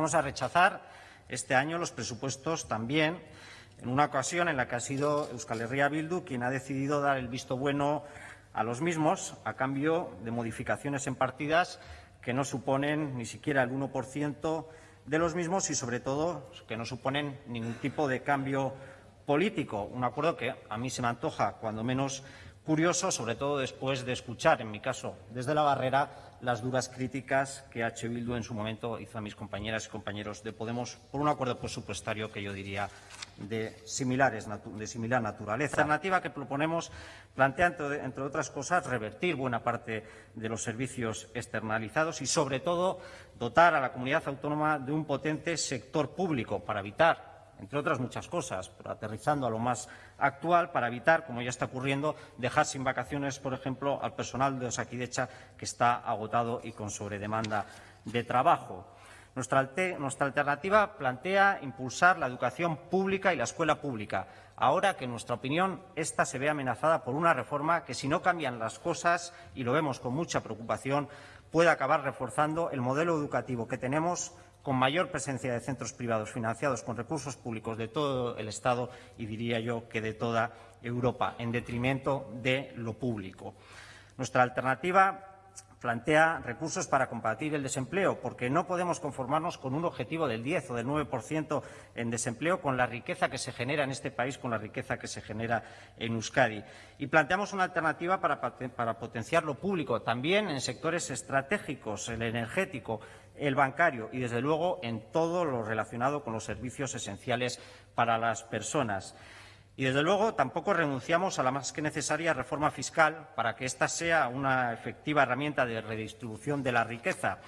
Vamos a rechazar este año los presupuestos también en una ocasión en la que ha sido Euskal Herria Bildu quien ha decidido dar el visto bueno a los mismos a cambio de modificaciones en partidas que no suponen ni siquiera el 1% de los mismos y, sobre todo, que no suponen ningún tipo de cambio político. Un acuerdo que a mí se me antoja, cuando menos, curioso, sobre todo después de escuchar, en mi caso, desde la barrera, las duras críticas que H. Bildu en su momento hizo a mis compañeras y compañeros de Podemos por un acuerdo presupuestario que yo diría de, similares, de similar naturaleza. La alternativa que proponemos plantea, entre, entre otras cosas, revertir buena parte de los servicios externalizados y, sobre todo, dotar a la comunidad autónoma de un potente sector público para evitar entre otras muchas cosas, pero aterrizando a lo más actual para evitar, como ya está ocurriendo, dejar sin vacaciones, por ejemplo, al personal de Osakidecha que está agotado y con sobredemanda de trabajo. Nuestra, nuestra, alternativa plantea impulsar la educación pública y la escuela pública, ahora que, en nuestra opinión, esta se ve amenazada por una reforma que, si no cambian las cosas, y lo vemos con mucha preocupación, puede acabar reforzando el modelo educativo que tenemos con mayor presencia de centros privados financiados con recursos públicos de todo el Estado y diría yo que de toda Europa, en detrimento de lo público. Nuestra alternativa plantea recursos para combatir el desempleo, porque no podemos conformarnos con un objetivo del 10 o del 9% en desempleo con la riqueza que se genera en este país, con la riqueza que se genera en Euskadi. Y planteamos una alternativa para, para potenciar lo público, también en sectores estratégicos, el energético, el bancario y, desde luego, en todo lo relacionado con los servicios esenciales para las personas. Y, desde luego, tampoco renunciamos a la más que necesaria reforma fiscal para que ésta sea una efectiva herramienta de redistribución de la riqueza.